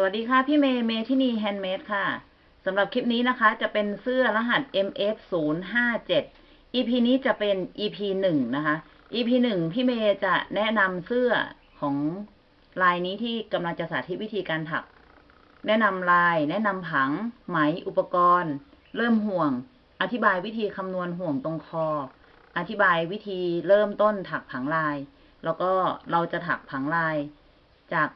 สวัสดีค่ะพี่เมย์เมที่นี่ Handmade ค่ะสำหรับคลิปนี้นะคะจะเป็นเสื้อรหัส MF 0 5 7 EP นี้จะเป็น EP หนึ่งนะคะ EP หนึ่งพี่เมย์จะแนะนำเสื้อของลายนี้ที่กำลังจะสาธิตวิธีการถัก แนะนำลาย แนะนำผัง ไหมอุปกรณ์ เริ่มห่วง อธิบายวิธีคำนวณห่วงตรงคอ อธิบายวิธีเริ่มต้นถักผังลาย แล้วก็เราจะถักผังลายจาก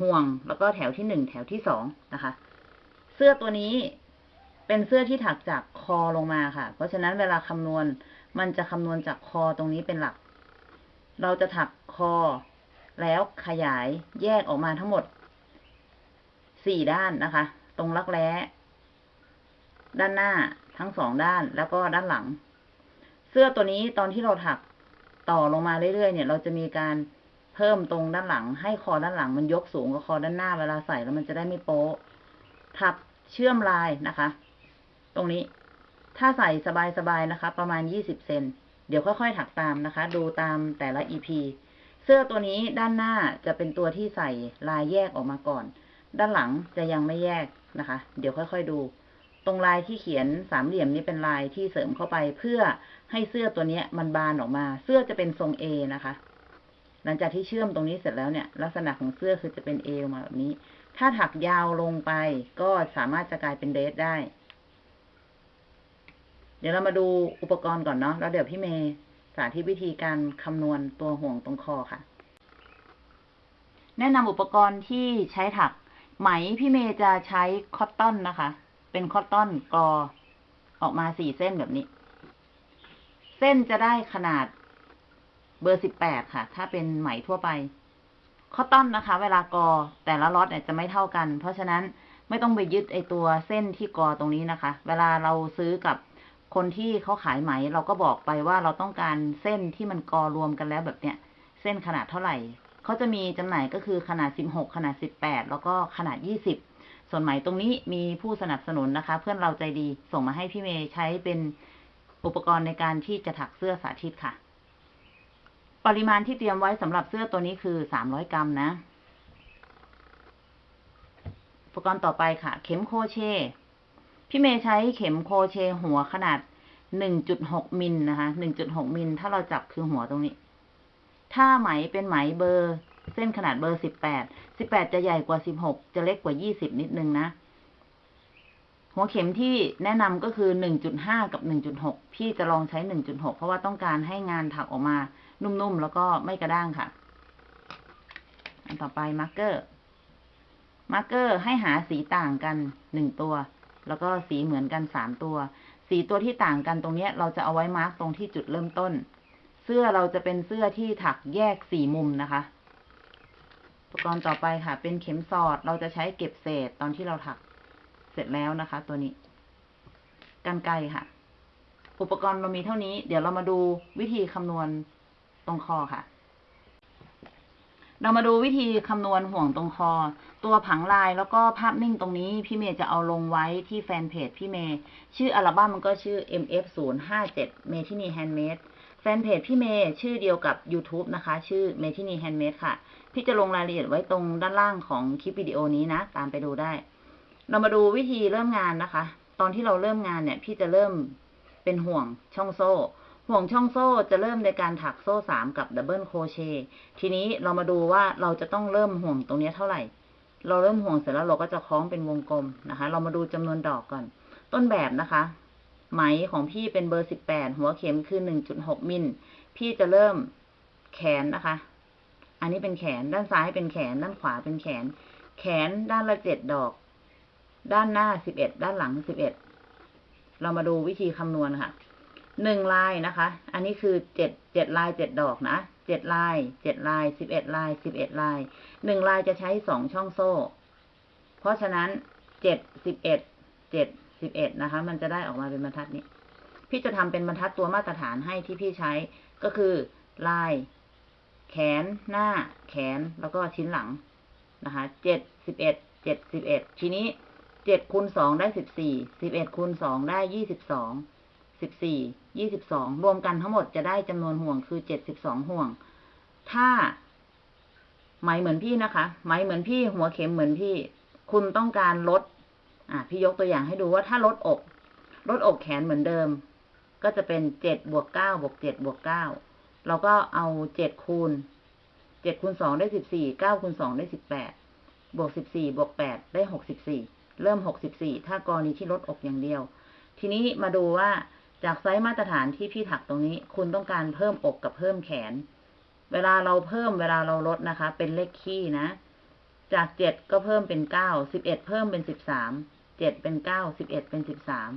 ห่วง แล้วก็แถวที่หนึ่งแถวที่สองนะคะ เสื้อตัวนี้เป็นเสื้อที่ถักจากคอลงมาค่ะ เพราะฉะนั้นเวลาคำนวณมันจะคำนวณจากคอตรงนี้เป็นหลัก เราจะถักคอ แล้วขยายแยกออกมาทั้งหมดสี่ด้านนะคะ ตรงรักแร้ด้านหน้าทั้งสองด้านแล้วก็ด้านหลัง เสื้อตัวนี้ตอนที่เราถักต่อลงมาเรื่อยๆเนี่ย เราจะมีการ เพิ่มตรงด้านหลัง ให้คอด้านหลังมันยกสูงกว่าคอด้านหน้าเวลาใส่แล้วมันจะได้ไม่โป๊ะถักเชื่อมลายนะคะ ตรงนี้ ถ้าใส่สบายๆนะคะ ประมาณยี่สิบเซนเดี๋ยวค่อยๆถักตามนะคะ ดูตามแต่ละ EP เสื้อตัวนี้ด้านหน้าจะเป็นตัวที่ใส่ลายแยกออกมาก่อน ด้านหลังจะยังไม่แยกนะคะ เดี๋ยวค่อยๆดู ตรงลายที่เขียนสามเหลี่ยมนี้เป็นลายที่เสริมเข้าไป เพื่อให้เสื้อตัวนี้มันบานออกมา เสื้อจะเป็นทรง A นะคะ ลังจากที่เชื่อมตรงนี้เสร็จแล้วเนี่ย ลักษณะของเสื้อคือจะเป็น A ออกมาแบบนี้ ถ้าถักยาวลงไปก็สามารถจะกลายเป็นเดรสได้ เดี๋ยวเรามาดูอุปกรณ์ก่อนเนาะแล้วเดี๋ยวพี่เมย์สาธิตวิธีการคำนวณตัวห่วงตรงคอค่ะ แนะนำอุปกรณ์ที่ใช้ถัก ไหมพี่เมย์จะใช้คอตตอนนะคะ เป็นคอตตอนกอออกมาสี่เส้นแบบนี้ เส้นจะได้ขนาด เบอร์สิบแปดค่ะ ถ้าเป็นไหมทั่วไปคอตตอนนะคะ เวลากอแต่ละล็อตเนี่ยจะไม่เท่ากัน เพราะฉะนั้นไม่ต้องไปยึดไอตัวเส้นที่กอตรงนี้นะคะ เวลาเราซื้อกับคนที่เขาขายไหม เราก็บอกไปว่าเราต้องการเส้นที่มันกอรวมกันแล้วแบบเนี้ย เส้นขนาดเท่าไหร่เขาจะมีจำหน่ายก็คือขนาดสิบหกขนาดสิบแปดแล้วก็ขนาดยี่สิบส่วนไหมตรงนี้มีผู้สนับสนุนนะคะ เพื่อนเราใจดีส่งมาให้พี่เมย์ใช้เป็นอุปกรณ์ในการที่จะถักเสื้อสาธิตค่ะ ปริมาณที่เตรียมไว้สำหรับเสื้อตัวนี้คือสามร้อยกรัมนะ อุปกรณ์ต่อไปค่ะ เข็มโคเชพี่เมย์ใช้เข็มโคเชหัวขนาดหนึ่งจุดหกมิลนะคะหนึ่งจุดหกมิล ถ้าเราจับคือหัวตรงนี้ ถ้าไหมเป็นไหมเบอร์เส้นขนาดเบอร์สิบแปด สิบแปดจะใหญ่กว่าสิบหก จะเล็กกว่ายี่สิบนิดนึงนะ หัวเข็มที่แนะนำก็คือหนึ่งจุดห้ากับหนึ่งจุดหก พี่จะลองใช้หนึ่งจุดหกเพราะว่าต้องการให้งานถักออกมา นุ่มๆ แล้วก็ไม่กระด้างค่ะ อันต่อไป marker marker ให้หาสีต่างกันหนึ่งตัว แล้วก็สีเหมือนกันสามตัว สีตัวที่ต่างกันตรงนี้เราจะเอาไว้มาร์กตรงที่จุดเริ่มต้น เสื้อเราจะเป็นเสื้อที่ถักแยกสี่มุมนะคะ อุปกรณ์ต่อไปค่ะ เป็นเข็มสอด เราจะใช้เก็บเศษตอนที่เราถักเสร็จแล้วนะคะ ตัวนี้กันไกค่ะ อุปกรณ์เรามีเท่านี้ เดี๋ยวเรามาดูวิธีคำนวณ ตรงคอค่ะ เรามาดูวิธีคำนวณห่วงตรงคอ ตัวผังลายแล้วก็ภาพนิ่งตรงนี้พี่เมย์จะเอาลงไว้ที่แฟนเพจพี่เมย์ชื่ออัลบั้มมันก็ชื่อ MF 0 5 7 m e t i n i Handmade แฟนเพจพี่เมย์ชื่อเดียวกับ YouTube นะคะ ชื่อ m e t i n i Handmade ค่ะ พี่จะลงรายละเอียดไว้ตรงด้านล่างของคลิปวิดีโอนี้นะ ตามไปดูได้ เรามาดูวิธีเริ่มงานนะคะ ตอนที่เราเริ่มงานเนี่ย พี่จะเริ่มเป็นห่วงช่องโซ่ ห่วงช่องโซ่จะเริ่มในการถักโซ่สามกับ double crochet ทีนี้เรามาดูว่าเราจะต้องเริ่มห่วงตรงนี้เท่าไหร่ เราเริ่มห่วงเสร็จแล้วเราก็จะคล้องเป็นวงกลมนะคะ เรามาดูจำนวนดอกก่อน ต้นแบบนะคะ ไหมของพี่เป็นเบอร์สิบแปดหัวเข็มคือหนึ่งจุดหกมิลพี่จะเริ่มแขนนะคะ อันนี้เป็นแขนด้านซ้ายเป็นแขน ด้านขวาเป็นแขน แขนด้านละเจ็ดดอก ด้านหน้าสิบเอ็ดด้านหลังสิบเอ็ดเรามาดูวิธีคำนวณค่ะ หนึ่งลายนะคะ อันนี้คือเจ็ดเจ็ดลายเจ็ดดอกนะเจ็ดลายเจ็ดลายสิบเอ็ดลายสิบเอ็ดลายหนึ่งลายจะใช้สองช่องโซ่ เพราะฉะนั้นเจ็ดสิบเอ็ดเจ็ดสิบเอ็ดนะคะ มันจะได้ออกมาเป็นบรรทัดนี้ พี่จะทำเป็นบรรทัดตัวมาตรฐานให้ที่พี่ใช้ก็คือลาย แขนหน้า แขนแล้วก็ชิ้นหลังนะคะเจ็ดสิบเอ็ดเจ็ดสิบเอ็ดทีนี้เจ็ดคูณสองได้สิบสี่สิบเอ็ดคูณสองได้ยี่สิบสอง สิบสี่ยี่สิบสองรวมกันทั้งหมดจะได้จำนวนห่วงคือเจ็ดสิบสองห่วง ถ้าไหมเหมือนพี่นะคะไหมเหมือนพี่หัวเข็มเหมือนพี่ คุณต้องการลด อะพี่ยกตัวอย่างให้ดูว่าถ้าลดอกลดอกแขนเหมือนเดิม ก็จะเป็นเจ็ดบวกเก้าบวกเจ็ดบวกเก้าเราก็เอาเจ็ดคูณเจ็ดคูณสองได้สิบสี่เก้าคูณสองได้สิบแปดบวกสิบสี่บวกแปดได้หกสิบสี่เริ่มหกสิบสี่ถ้ากรณีที่ลดอกอย่างเดียว ทีนี้มาดูว่า จากไซส์มาตรฐานที่พี่ถักตรงนี้ คุณต้องการเพิ่มอกกับเพิ่มแขน เวลาเราเพิ่มเวลาเราลดนะคะ เป็นเลขคี่นะ จากเจ็ดก็เพิ่มเป็นเก้าสิบเอ็ดเพิ่มเป็นสิบสามเจ็ดเป็นเก้าสิบเอ็ดเป็นสิบสาม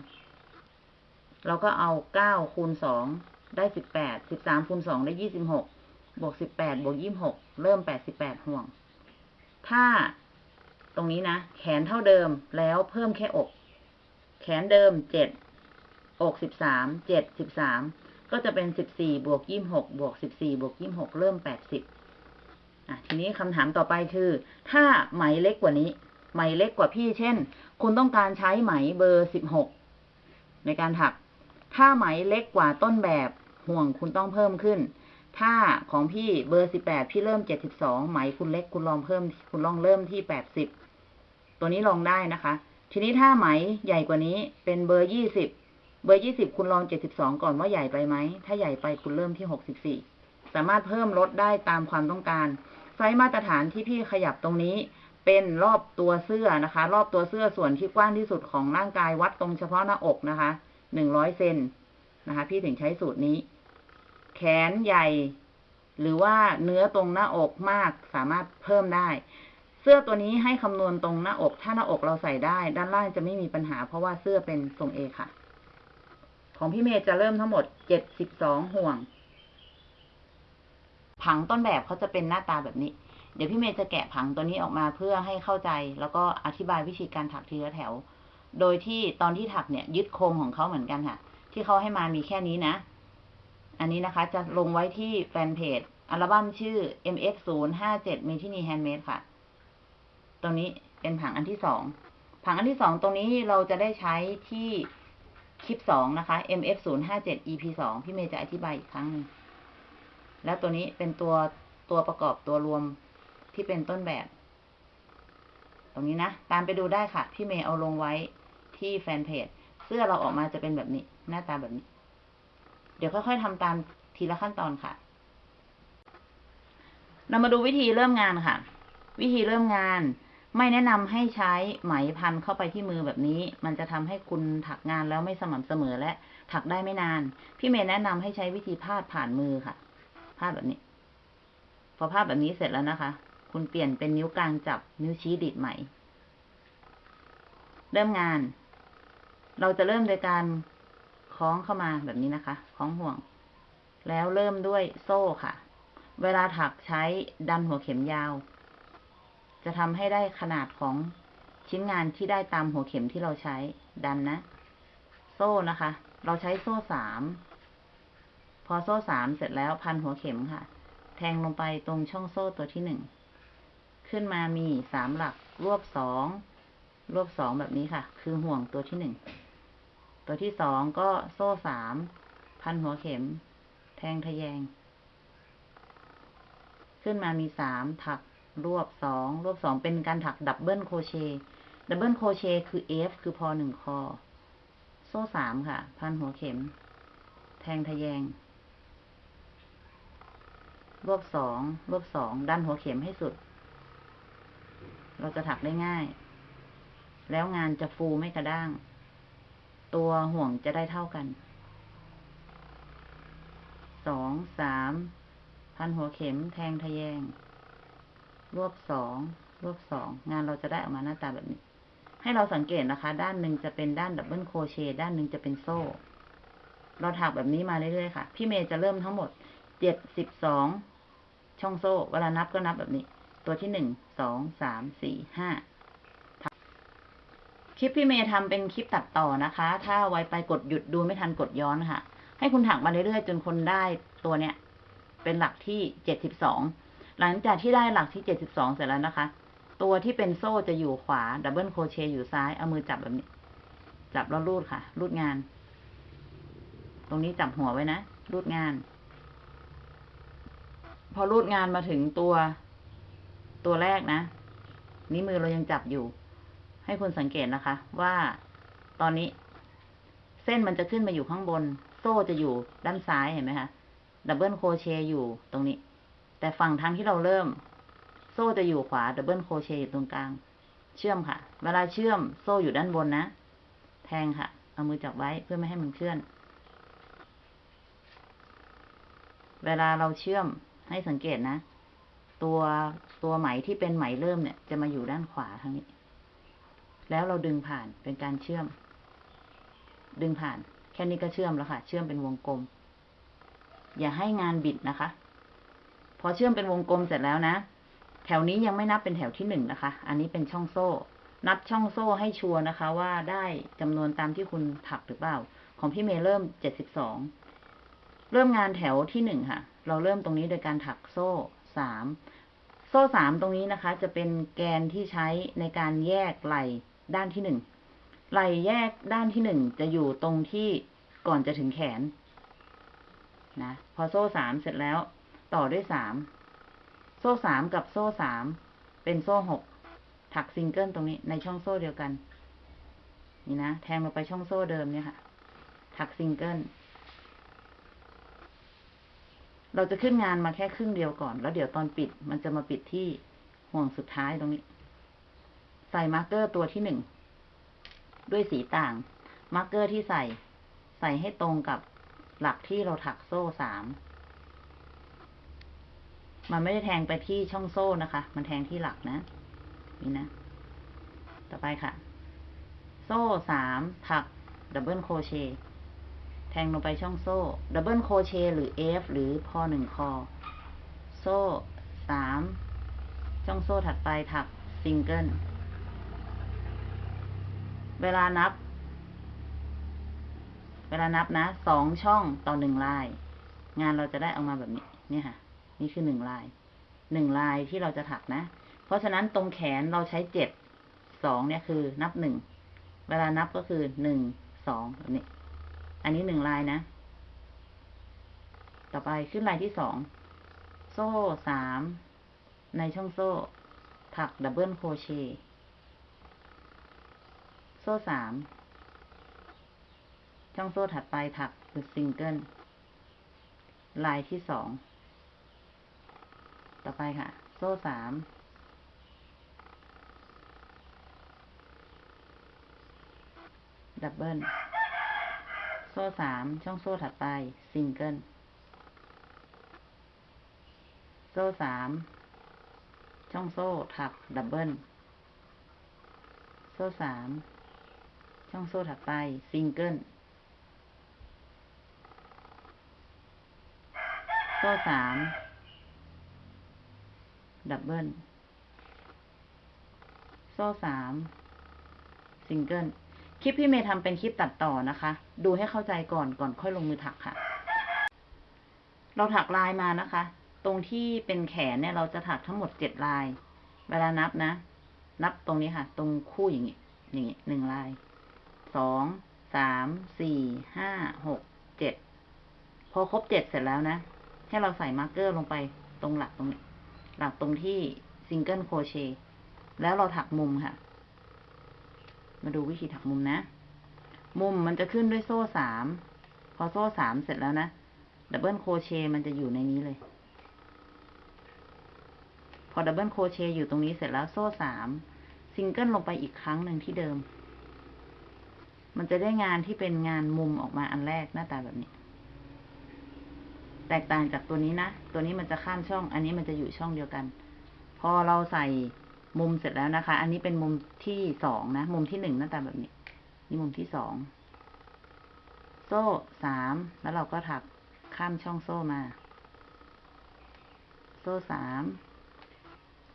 เราก็เอาเก้าคูณสองได้สิบแปดสิบสามคูณสองได้ยี่สิบหกบวกสิบแปดบวกยี่สิบหกเริ่มแปดสิบแปดห่วง ถ้าตรงนี้นะ แขนเท่าเดิมแล้วเพิ่มแค่อก แขนเดิมเจ็ด อกสิบสามเจ็ดสิบสามก็จะเป็นสิบสี่บวกยี่หกบวกสิบสี่บวกยี่หกเริ่มแปดสิบอะทีนี้คำถามต่อไปคือ ถ้าไหมเล็กกว่านี้ ไหมเล็กกว่าพี่ เช่น คุณต้องการใช้ไหมเบอร์สิบหกในการถัก ถ้าไหมเล็กกว่าต้นแบบห่วงคุณต้องเพิ่มขึ้น ถ้าของพี่เบอร์สิบแปดพี่เริ่มเจ็ดสิบสองไหมคุณเล็กคุณลองเพิ่ม คุณลองเริ่มที่แปดสิบตัวนี้ลองได้นะคะ ทีนี้ถ้าไหมใหญ่กว่านี้เป็นเบอร์ยี่สิบ เบอร์ยี่สิบคุณลองเจ็ดสิบสองก่อนว่าใหญ่ไปไหม ถ้าใหญ่ไปคุณเริ่มที่หกสิบสี่สามารถเพิ่มลดได้ตามความต้องการ ไซส์มาตรฐานที่พี่ขยับตรงนี้ เป็นรอบตัวเสื้อนะคะ รอบตัวเสื้อส่วนที่กว้างที่สุดของร่างกายวัดตรงเฉพาะหน้าอกนะคะหนึ่งร้อยเซนนะคะ พี่ถึงใช้สูตรนี้ แขนใหญ่ หรือว่าเนื้อตรงหน้าอกมากสามารถเพิ่มได้ เสื้อตัวนี้ให้คำนวณตรงหน้าอก ถ้าหน้าอกเราใส่ได้ ด้านล่างจะไม่มีปัญหา เพราะว่าเสื้อเป็นทรง A ค่ะ ของพี่เมย์จะเริ่มทั้งหมดเจ็ดสิบสองห่วง ผังต้นแบบเขาจะเป็นหน้าตาแบบนี้ เดี๋ยวพี่เมย์จะแกะผังตัวนี้ออกมาเพื่อให้เข้าใจ แล้วก็อธิบายวิธีการถักทีละแถว โดยที่ตอนที่ถักเนี่ย ยึดโครงของเขาเหมือนกันค่ะ ที่เขาให้มามีแค่นี้นะ อันนี้นะคะ จะลงไว้ที่แฟนเพจอัลบั้มชื่อ mf 0 5 7 m e t i n y Handmade ค่ะ ตรงนี้เป็นผังอันที่สอง ผังอันที่สองตรงนี้เราจะได้ใช้ที่ คลิปสองนะคะ mf 0 5 7 ep สองพี่เมย์จะอธิบายอีกครั้งหนึ่งแล้วตัวนี้เป็นตัวตัวประกอบตัวรวมที่เป็นต้นแบบ ตรงนี้นะ ตามไปดูได้ค่ะ พี่เมย์เอาลงไว้ที่แฟนเพจ เสื้อเราออกมาจะเป็นแบบนี้ หน้าตาแบบนี้ เดี๋ยวค่อยๆทำตามทีละขั้นตอนค่ะ เรามาดูวิธีเริ่มงานค่ะ วิธีเริ่มงาน ไม่แนะนำให้ใช้ไหมพันเข้าไปที่มือแบบนี้ มันจะทำให้คุณถักงานแล้วไม่สม่ำเสมอและถักได้ไม่นาน พี่เมย์แนะนำให้ใช้วิธีพาดผ่านมือค่ะ พาดแบบนี้ พอพาดแบบนี้เสร็จแล้วนะคะ คุณเปลี่ยนเป็นนิ้วกลางจับนิ้วชี้ดีดไหม เริ่มงาน เราจะเริ่มโดยการคล้องเข้ามาแบบนี้นะคะ คล้องห่วง แล้วเริ่มด้วยโซ่ค่ะ เวลาถักใช้ดันหัวเข็มยาว จะทำให้ได้ขนาดของชิ้นงานที่ได้ตามหัวเข็มที่เราใช้ดันนะ โซ่นะคะ เราใช้โซ่สามพอโซ่สามเสร็จแล้วพันหัวเข็มค่ะ แทงลงไปตรงช่องโซ่ตัวที่หนึ่งขึ้นมามีสามหลัก รวบสองรวบสองแบบนี้ค่ะ คือห่วงตัวที่หนึ่งตัวที่สองก็โซ่สามพันหัวเข็ม แทงทะแยง ขึ้นมามีสามถัก รวบสองรวบสองเป็นการถัก double crochet double crochet คือ F คือพอหนึ่งคอ โซ่สามค่ะ พันหัวเข็ม แทงทะแยง รวบสองรวบสองดันหัวเข็มให้สุด เราจะถักได้ง่าย แล้วงานจะฟูไม่กระด้าง ตัวห่วงจะได้เท่ากัน สองสามพันหัวเข็มแทงทะแยง รวบสองรวบสองงานเราจะได้ออกมาหน้าตาแบบนี้ ให้เราสังเกตนะคะ ด้านหนึ่งจะเป็นด้าน double crochet ด้านหนึ่งจะเป็นโซ่ เราถักแบบนี้มาเรื่อยๆค่ะ พี่เมย์จะเริ่มทั้งหมดเจ็ดสิบสองช่องโซ่ เวลานับก็นับแบบนี้ ตัวที่หนึ่งสองสามสี่ห้าคลิปพี่เมย์ทำเป็นคลิปตัดต่อนะคะ ถ้าไวไปกดหยุดดูไม่ทันกดย้อนค่ะ ให้คุณถักมาเรื่อยๆจนคุณได้ตัวเนี้ยเป็นหลักที่เจ็ดสิบสอง หลังจากที่ได้หลักที่เจ็ดสิบสองเสร็จแล้วนะคะ ตัวที่เป็นโซ่จะอยู่ขวา double crochet อยู่ซ้าย เอามือจับแบบนี้ จับแล้วรูดค่ะ รูดงาน ตรงนี้จับหัวไว้นะ รูดงาน พอรูดงานมาถึงตัว ตัวแรกนะ นี้มือเรายังจับอยู่ ให้คุณสังเกตนะคะ ว่าตอนนี้ เส้นมันจะขึ้นมาอยู่ข้างบน โซ่จะอยู่ด้านซ้ายเห็นไหมคะ double crochet อยู่ตรงนี้ แต่ฝั่งทางที่เราเริ่ม โซ่จะอยู่ขวา double crochet อยู่ตรงกลาง เชื่อมค่ะ เวลาเชื่อมโซ่อยู่ด้านบนนะ แทงค่ะ เอามือจับไว้เพื่อไม่ให้มันเคลื่อน เวลาเราเชื่อมให้สังเกตนะ ตัวตัวไหมที่เป็นไหมเริ่มเนี่ย จะมาอยู่ด้านขวาทางนี้ แล้วเราดึงผ่านเป็นการเชื่อม ดึงผ่าน แค่นี้ก็เชื่อมแล้วค่ะ เชื่อมเป็นวงกลม อย่าให้งานบิดนะคะ พอเชื่อมเป็นวงกลมเสร็จแล้วนะ แถวนี้ยังไม่นับเป็นแถวที่หนึ่งนะคะ อันนี้เป็นช่องโซ่ นับช่องโซ่ให้ชัวร์นะคะ ว่าได้จำนวนตามที่คุณถักหรือเปล่า ของพี่เมย์เริ่มเจ็ดสิบสองเริ่มงานแถวที่หนึ่งค่ะ เราเริ่มตรงนี้โดยการถักโซ่สามโซ่สามตรงนี้นะคะ จะเป็นแกนที่ใช้ในการแยกไหล่ด้านที่หนึ่งไหล่แยกด้านที่หนึ่งจะอยู่ตรงที่ก่อนจะถึงแขนนะ พอโซ่สามเสร็จแล้ว ต่อด้วยสามโซ่สามกับโซ่สามเป็นโซ่หกถักซิงเกิลตรงนี้ในช่องโซ่เดียวกัน นี่นะแทงลงไปช่องโซ่เดิมเนี่ยค่ะ ถักซิงเกิลเราจะขึ้นงานมาแค่ครึ่งเดียวก่อน แล้วเดี๋ยวตอนปิดมันจะมาปิดที่ห่วงสุดท้ายตรงนี้ ใส่ marker ตัวที่หนึ่งด้วยสีต่าง marker ที่ใส่ ใส่ให้ตรงกับหลักที่เราถักโซ่สาม มันไม่ได้แทงไปที่ช่องโซ่นะคะ มันแทงที่หลักนะ นี่นะ ต่อไปค่ะ โซ่สามถัก double crochet แทงลงไปช่องโซ่ double crochet หรือ F หรือพอหนึ่งคอ โซ่สามช่องโซ่ถัดไปถักซิงเกิล เวลานับ เวลานับนะสองช่องต่อหนึ่งลาย งานเราจะได้ออกมาแบบนี้ เนี่ยค่ะ นี่คือหนึ่งลายหนึ่งลายที่เราจะถักนะ เพราะฉะนั้นตรงแขนเราใช้เจ็ดสองเนี่ยคือนับหนึ่งเวลานับก็คือหนึ่งสองแบบนี้ อันนี้หนึ่งลายนะ ต่อไปขึ้นลายที่สองโซ่สามในช่องโซ่ ถักดับเบิลโครเชต์โซ่สามช่องโซ่ถัดไปถักคือซิงเกิลลายที่สอง ต่อไปค่ะ โซ่สาม double โซ่สามช่องโซ่ถัดไป ซิงเกิล โซ่สามช่องโซ่ถัก doubleโซ่สามช่องโซ่ถัดไป ซิงเกิล โซ่สาม double โซ่สามซิงเกิลคลิปพี่เมย์ทำเป็นคลิปตัดต่อนะคะ ดูให้เข้าใจก่อนก่อนค่อยลงมือถักค่ะ เราถักลายมานะคะ ตรงที่เป็นแขนเนี่ยเราจะถักทั้งหมดเจ็ดลาย เวลานับนะ นับตรงนี้ค่ะ ตรงคู่อย่างนี้อย่างนี้หนึ่งลายสองสามสี่ห้าหกเจ็ดพอครบเจ็ดเสร็จแล้วนะ ให้เราใส่ marker ลงไปตรงหลักตรงนี้ หลักตรงที่ single crochet แล้วเราถักมุมค่ะ มาดูวิธีถักมุมนะ มุมมันจะขึ้นด้วยโซ่สาม พอโซ่สามเสร็จแล้วนะ double crochet มันจะอยู่ในนี้เลย พอ double crochet อยู่ตรงนี้เสร็จแล้วโซ่สาม ซิงเกิลลงไปอีกครั้งหนึ่งที่เดิม มันจะได้งานที่เป็นงานมุมออกมาอันแรกหน้าตาแบบนี้ แตกต่างจากตัวนี้นะ ตัวนี้มันจะข้ามช่อง อันนี้มันจะอยู่ช่องเดียวกัน พอเราใส่มุมเสร็จแล้วนะคะ อันนี้เป็นมุมที่สองนะ มุมที่หนึ่งหน้าตาแบบนี้ นี่มุมที่สอง โซ่สาม แล้วเราก็ถักข้ามช่องโซ่มา โซ่สาม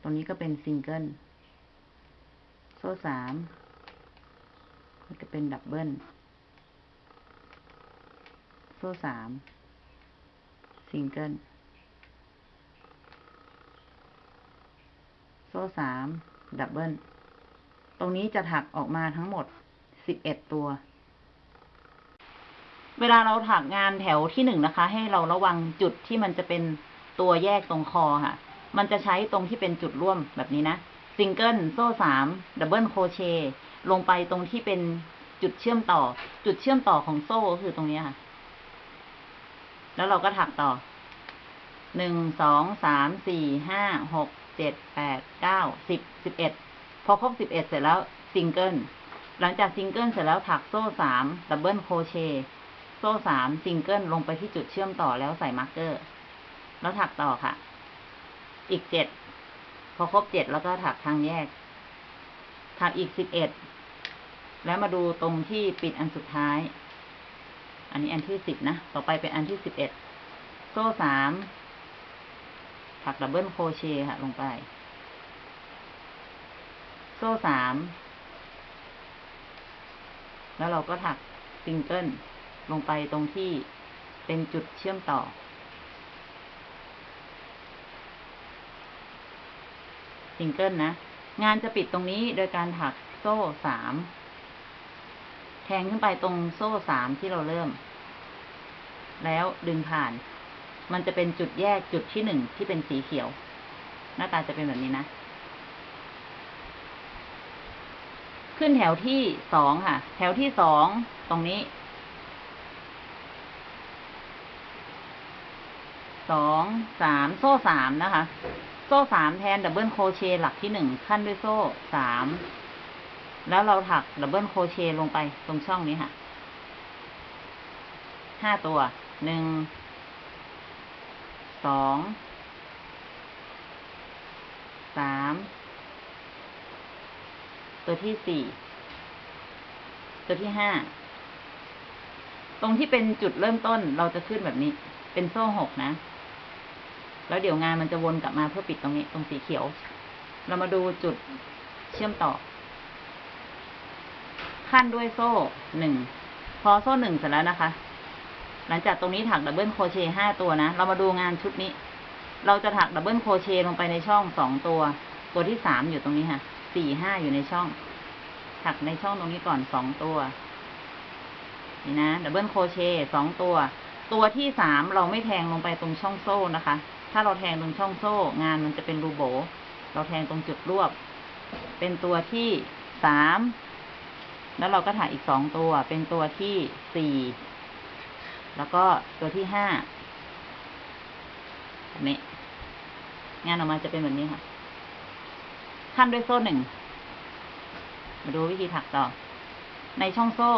ตรงนี้ก็เป็นซิงเกิล โซ่สามมันจะเป็น double โซ่สาม ซิงเกิลโซ่สาม double ตรงนี้จะถักออกมาทั้งหมดสิบเอ็ดตัว เวลาเราถักงานแถวที่หนึ่งนะคะ ให้เราระวังจุดที่มันจะเป็นตัวแยกตรงคอค่ะ มันจะใช้ตรงที่เป็นจุดร่วมแบบนี้นะซิงเกิลโซ่สาม double crochet ลงไปตรงที่เป็นจุดเชื่อมต่อ จุดเชื่อมต่อของโซ่ก็คือตรงนี้ค่ะ แล้วเราก็ถักต่อหนึ่งสองสามสี่ห้าหกเจ็ดแปดเก้าสิบสิบเอ็ดพอครบสิบเอ็ดเสร็จแล้วซิงเกิลหลังจากซิงเกิลเสร็จแล้วถักโซ่สาม double crochet โซ่สามซิงเกิลลงไปที่จุดเชื่อมต่อแล้วใส่ marker แล้วถักต่อค่ะ อีกเจ็ดพอครบเจ็ดแล้วก็ถักทางแยก ถักอีกสิบเอ็ดแล้วมาดูตรงที่ปิดอันสุดท้าย อันนี้อันที่สิบนะ ต่อไปเป็นอันที่สิบเอ็ด โซ่สาม ถัก double crochet ค่ะ ลงไป โซ่สาม แล้วเราก็ถักซิงเกิลลงไปตรงที่เป็นจุดเชื่อมต่อ ซิงเกิลนะ งานจะปิดตรงนี้โดยการถักโซ่สาม แทงขึ้นไปตรงโซ่สามที่เราเริ่ม แล้วดึงผ่าน มันจะเป็นจุดแยกจุดที่หนึ่งที่เป็นสีเขียว หน้าตาจะเป็นแบบนี้นะ ขึ้นแถวที่สองค่ะ แถวที่สองตรงนี้สองสามโซ่สามนะคะ โซ่สามแทน double crochet หลักที่หนึ่งคั่นด้วยโซ่สาม แล้วเราถัก double crochet ลงไปตรงช่องนี้ค่ะ ห้าตัว หนึ่ง สอง สาม ตัวที่สี่ ตัวที่ห้า ตรงที่เป็นจุดเริ่มต้นเราจะขึ้นแบบนี้ เป็นโซ่หกนะ แล้วเดี๋ยวงานมันจะวนกลับมาเพื่อปิดตรงนี้ ตรงสีเขียว เรามาดูจุดเชื่อมต่อ คั่นด้วยโซ่หนึ่งพอโซ่หนึ่งเสร็จแล้วนะคะ หลังจากตรงนี้ถัก double crochet ห้าตัวนะ เรามาดูงานชุดนี้ เราจะถัก double crochet ลงไปในช่องสองตัว ตัวที่สามอยู่ตรงนี้ค่ะสี่ห้าอยู่ในช่อง ถักในช่องตรงนี้ก่อนสองตัว นี่นะ double crochet สองตัว ตัวที่สามเราไม่แทงลงไปตรงช่องโซ่นะคะ ถ้าเราแทงตรงช่องโซ่ งานมันจะเป็นรูโบ๋ เราแทงตรงจุดรวบ เป็นตัวที่สาม แล้วเราก็ถักอีกสองตัว เป็นตัวที่สี่ แล้วก็ตัวที่ห้าแบบนี้ งานออกมาจะเป็นแบบนี้ค่ะ คั่นด้วยโซ่หนึ่ง มาดูวิธีถักต่อ ในช่องโซ่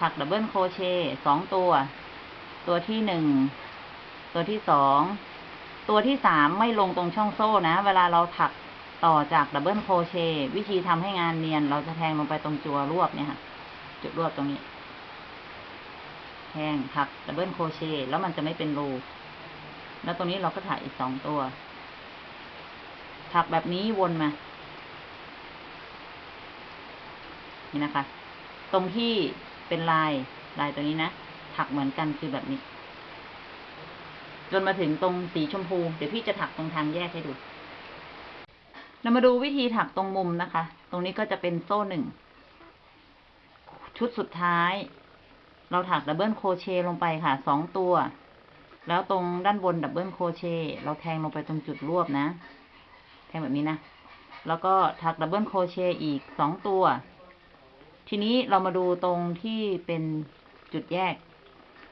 ถัก double crochet สองตัว ตัวที่หนึ่ง ตัวที่สอง ตัวที่สามไม่ลงตรงช่องโซ่นะ เวลาเราถัก ต่อจาก double crochet วิธีทำให้งานเนียน เราจะแทงลงไปตรงจุดรวบเนี่ยค่ะ จุดรวบตรงนี้ แทงถัก double crochet แล้วมันจะไม่เป็นรู แล้วตรงนี้เราก็ถักอีกสองตัว ถักแบบนี้วนมา นี่นะคะ ตรงที่เป็นลายลายตัวนี้นะ ถักเหมือนกันคือแบบนี้ จนมาถึงตรงสีชมพู เดี๋ยวพี่จะถักตรงทางแยกให้ดู เรามาดูวิธีถักตรงมุมนะคะ ตรงนี้ก็จะเป็นโซ่หนึ่ง ชุดสุดท้าย เราถัก double crochet ลงไปค่ะสองตัว แล้วตรงด้านบน double crochet เราแทงลงไปตรงจุดรวบนะ แทงแบบนี้นะ แล้วก็ถัก double crochet อีกสองตัว ทีนี้เรามาดูตรงที่เป็นจุดแยก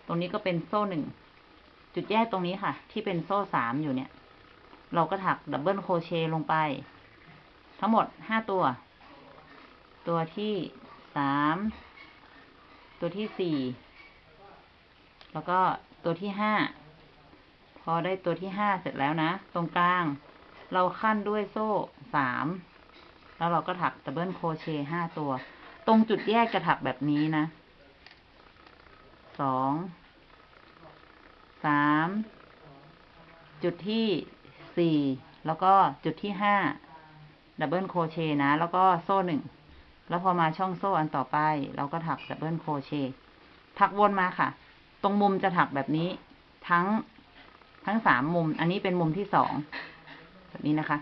ตรงนี้ก็เป็นโซ่หนึ่ง จุดแยกตรงนี้ค่ะ ที่เป็นโซ่สามอยู่เนี่ย เราก็ถัก double crochet ลงไป ทั้งหมดห้าตัว ตัวที่สาม ตัวที่สี่ แล้วก็ตัวที่ห้า พอได้ตัวที่ห้าเสร็จแล้วนะ ตรงกลาง เราคั่นด้วยโซ่สาม แล้วเราก็ถัก double crochet ห้าตัว ตรงจุดแยกจะถักแบบนี้นะ สอง สาม จุดที่สี่ แล้วก็จุดที่ห้า double crochet นะ แล้วก็โซ่หนึ่ง แล้วพอมาช่องโซ่อันต่อไป เราก็ถัก double crochetถักวนมาค่ะ ตรงมุมจะถักแบบนี้ ทั้งทั้งสามมุม อันนี้เป็นมุมที่สองแบบนี้นะคะ